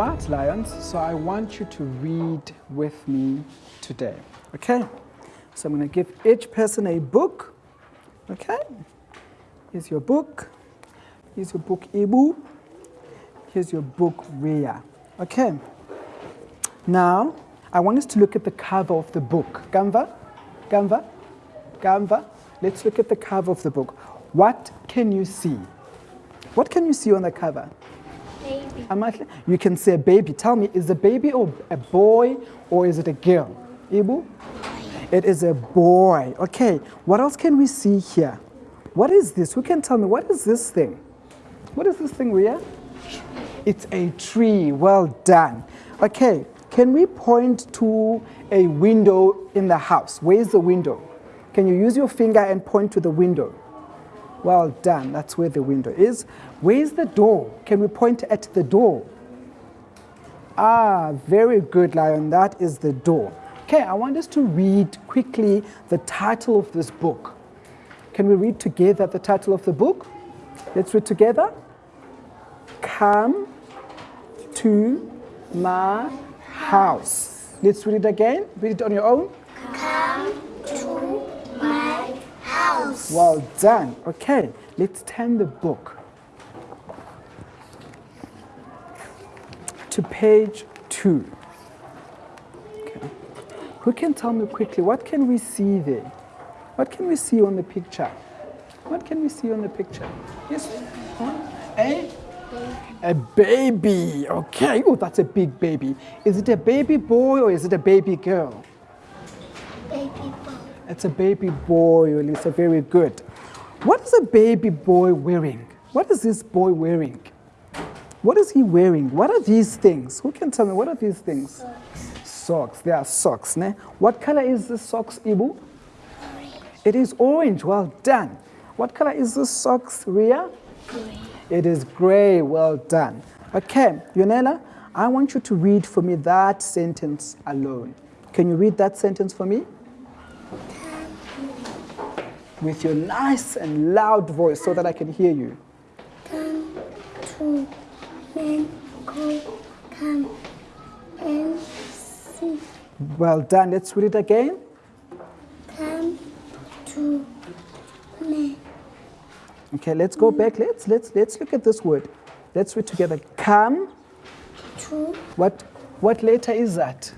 right, Lions, so I want you to read with me today, okay? So I'm going to give each person a book, okay? Here's your book. Here's your book, Ibu. Here's your book, Ria, okay? Now, I want us to look at the cover of the book. Gamva? Gamva? Gamva? Let's look at the cover of the book. What can you see? What can you see on the cover? You can say a baby. Tell me, is a baby a boy or is it a girl? Ibu? It is a boy. Okay, what else can we see here? What is this? Who can tell me? What is this thing? What is this thing, Ria? It's a tree. Well done. Okay, can we point to a window in the house? Where's the window? Can you use your finger and point to the window? Well done. That's where the window is. Where's the door? Can we point at the door? Ah, very good, Lion. That is the door. Okay, I want us to read quickly the title of this book. Can we read together the title of the book? Let's read together. Come to my house. Let's read it again. Read it on your own. Come to my house. Well done. Okay, let's turn the book to page two. Okay. Who can tell me quickly, what can we see there? What can we see on the picture? What can we see on the picture? Yes? Huh? A? A baby. Okay. Oh, that's a big baby. Is it a baby boy or is it a baby girl? Baby boy. It's a baby boy, Elisa. Very good. What is a baby boy wearing? What is this boy wearing? What is he wearing? What are these things? Who can tell me what are these things? Socks. Socks. They are socks. Ne? What color is this socks, Ibu? Orange. It is orange. Well done. What color is this socks, Ria? Green. It is gray. Well done. Okay, Yonela, I want you to read for me that sentence alone. Can you read that sentence for me? With your nice and loud voice so that I can hear you. Come to. Come and see. Well done. Let's read it again. Come to me. Okay, let's go back. Let's let's let's look at this word. Let's read together. Come. To What what letter is that?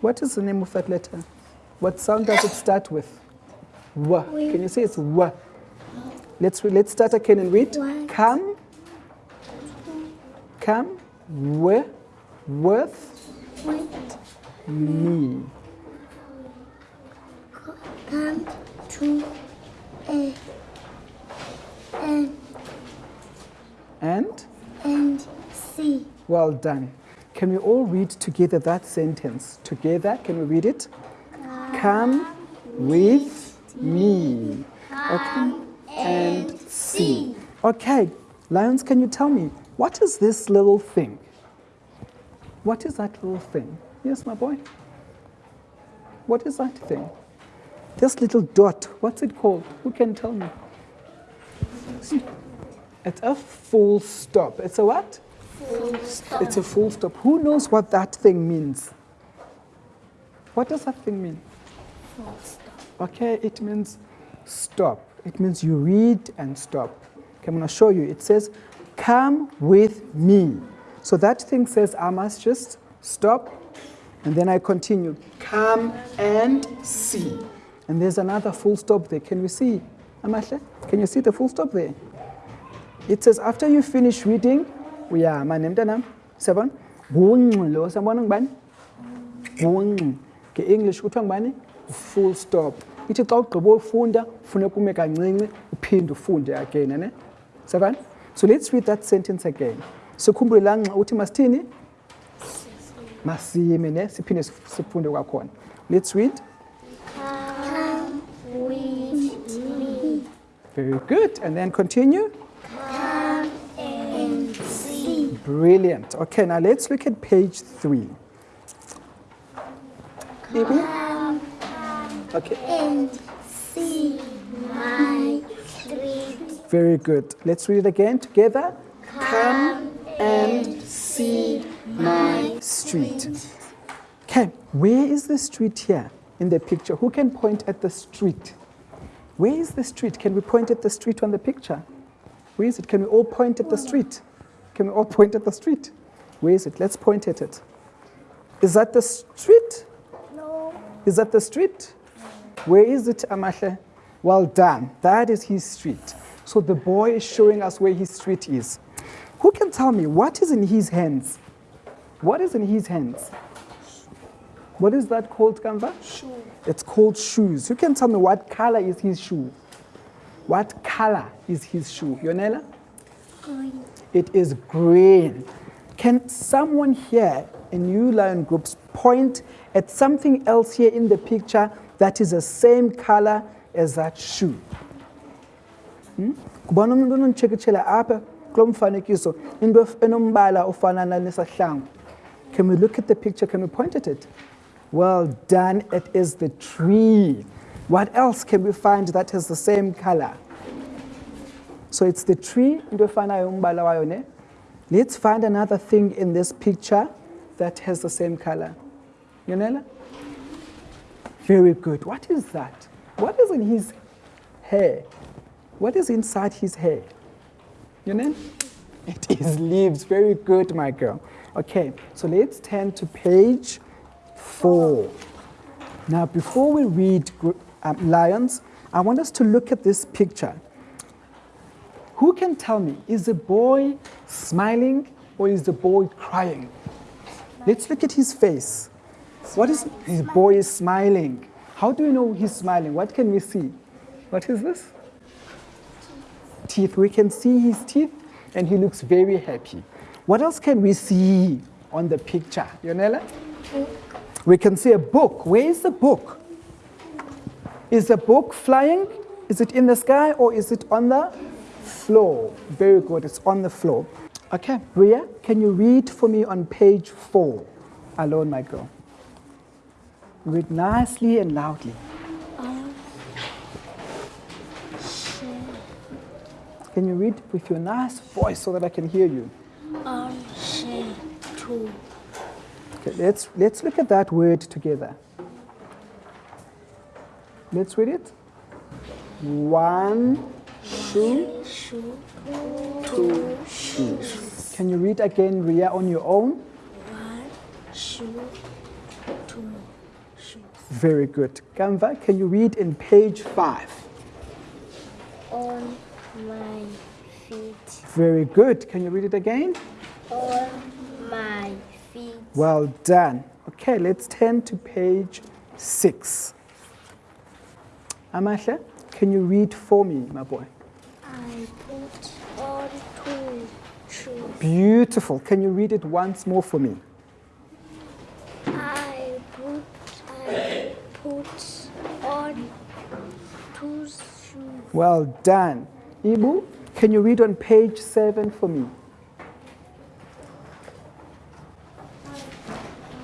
What is the name of that letter? What sound does it start with? W. Can you say it's W? Let's re- let's start again and read. What? Come. Come. W. With wait. me. Come to a and And and see. well done. Can we all read together that sentence? Together, can we read it? Come with me. Okay. And see. Okay, Lions, can you tell me, what is this little thing? What is that little thing? Yes, my boy? What is that thing? This little dot, what's it called? Who can tell me? It's a full stop. It's a what? Full stop. It's a full stop. Who knows what that thing means? What does that thing mean? Full stop. Okay, it means stop. It means you read and stop. Okay, I'm going to show you. It says, come with me. So that thing says I must just stop and then I continue. Come and see. And there's another full stop there. Can we see? Amahle? Can you see the full stop there? It says after you finish reading, seven, bunq lo sabona ngubani? Bunq. Nge-English kuthiwa ngubani? Full stop. Ithi xa ugqiba ufunda funeka ume kancinci uphinde ufunde again, ne? Seven? So let's read that sentence again. Sikhumbule la nxa uthi masithini? Masime ne? Siphinde sif- sifunde kwakhona. Let's read. Come with me. Very good. And then continue. Come and see. Brilliant. Okay, now let's look at page three. Ibu? Come Okay, and see my. Very good. Let's read it again together. Come and see my street. Okay, where is the street here in the picture? Who can point at the street? Where is the street? Can we point at the street on the picture? Where is it? Can we all point at the street? Can we all point at the street? Where is it? Let's point at it. Is that the street? No. Is that the street? Where is it, Amahle? Well done. That is his street. So the boy is showing us where his street is. Who can tell me what is in his hands? What is in his hands? What is that called, Kamva? Shoe. It's called shoes. You can tell me what color is his shoe? What color is his shoe? Yonela? Green. It is green. Can someone here in New Lion Groups point at something else here in the picture that is the same color as that shoe? Umuntu apha kulo mfanekiso into enombala nesahlangu. Can we look at the picture? Can we point at it? Well done. It is the tree. What else can we find that has the same color? So it's the tree, into efanayo umbala wayo ne? Let's find another thing in this picture that has the same color. Yonela? Very good. What is that? What is in his hair? What is inside his hair? Yonela? It is leaves. Very good, my girl. Okay, so let's turn to page four. Now, before we read um, lions, I want us to look at this picture. Who can tell me, is the boy smiling or is the boy crying? Let's look at his face. What is his boy is smiling? How do we know he's smiling? What can we see? What is this? Teeth. We can see his teeth and he looks very happy. What else can we see on the picture? Yonela? We can see a book. Where is the book? Is the book flying? Is it in the sky or is it on the floor? Very good, it's on the floor. Okay, Ria, can you read for me on page four? Alone, my girl. Read nicely and loudly. Can you read with your nice voice so that I can hear you? Um, two. Okay, let's, let's look at that word together. Let's read it. One shoe, Shoe. two shoes. Can you read again, Ria, on your own? One shoe. Two shoes. Very good. Kamva, can you read in page five? On my feet. Very good. Can you read it again? On my feet. Well done. Okay, let's turn to page six. Amasha, can you read for me, my boy? I put on two shoes. Beautiful. Can you read it once more for me? I put I put on two shoes. Well done. Ibu, can you read on page seven for me?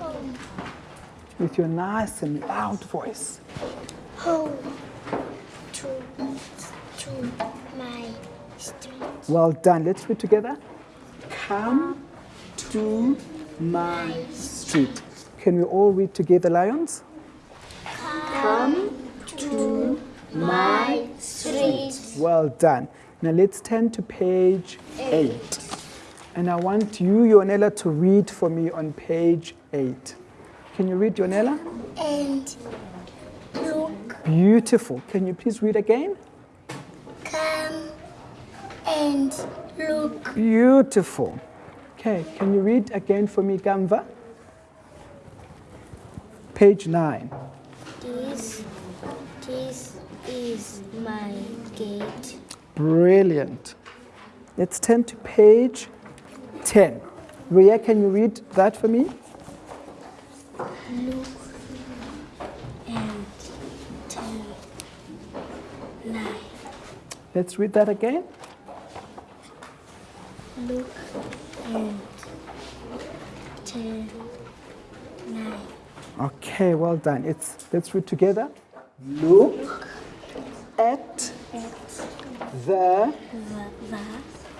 Home. With your nice and loud voice. Home. To to my street. Well done. Let's read together. Come to my street. Can we all read together, Lions? Come to my. Well done. Now let's turn to page eight. And I want you, Yonela, to read for me on page eight. Can you read, Yonela? And look. Beautiful. Can you please read again? Come and look. Beautiful. Okay, can you read again for me, Gamva? Page nine. This this is my gate. Brilliant. Let's turn to page 10. Ria, can you read that for me? Look and turn. Nine. Let's read that again. Look and turn. Nine. Okay, well done. It's, let's read together. Look at the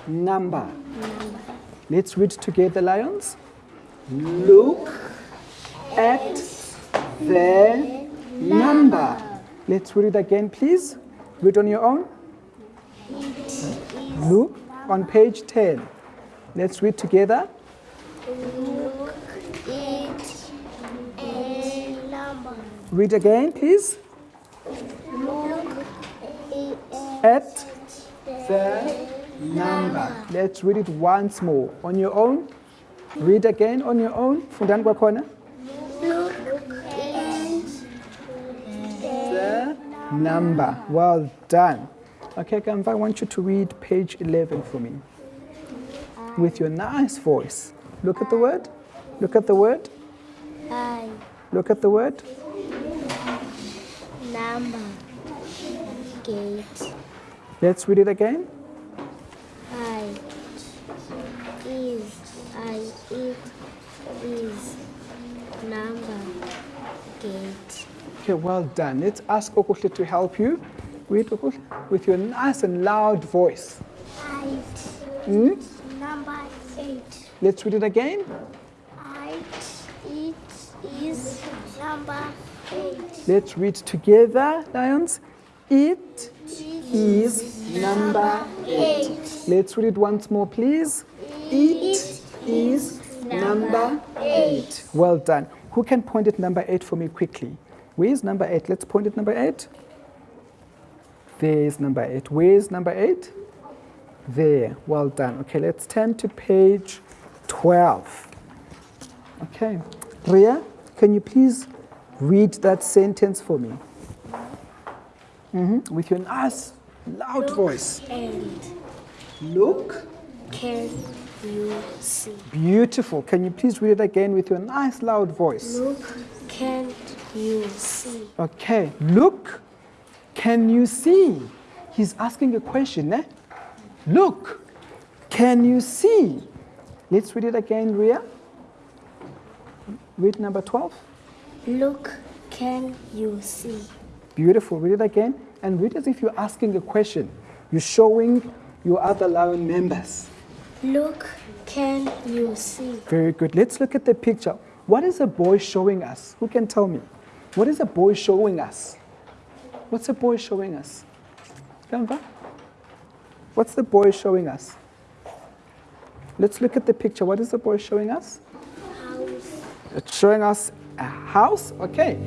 number. number. Let's read together, Lions. Look at the number. Let's read it again, please. Read on your own. Look on page 10. Let's read together. Look it a number. Read again, please. Look it At the number. Let's read it once more. On your own. Read again on your own. Fundani kwakhona. look at The number. Well done. Okay, Kamva, I want you to read page 11 for me. With your nice voice. Look at the word. Look at the word. I Look at the word. number gate Let's read it again. I is I it is number gate Okay, well done. Let's ask Okuhle to help you. Read Okuhle with your nice and loud voice. eight Hmm? number eight Let's read it again. eight it is number eight Let's read together, Lions. It is number eight Let's read it once more, please. It is number eight. Well done. Who can point at number eight for me quickly? Where is number eight? Let's point at number eight. There is number eight. Where is number eight? There. Well done. Okay, let's turn to page 12. Okay. Ria, can you please read that sentence for me? Mhm, With your nice, loud voice. and Look. can you see Beautiful. Can you please read it again with your nice loud voice? look can you see Okay. Look. Can you see? He's asking a question, eh? Look. Can you see? Let's read it again, Ria. Read number 12. look can you see Beautiful. Read it again. And read as if you're asking a question. You're showing your other lion members. look can you see Very good. Let's look at the picture. What is a boy showing us? Who can tell me? What is a boy showing us? What's a boy showing us? Kamva? What's the boy showing us? Let's look at the picture. What is the boy showing us? house It's showing us a house. Okay.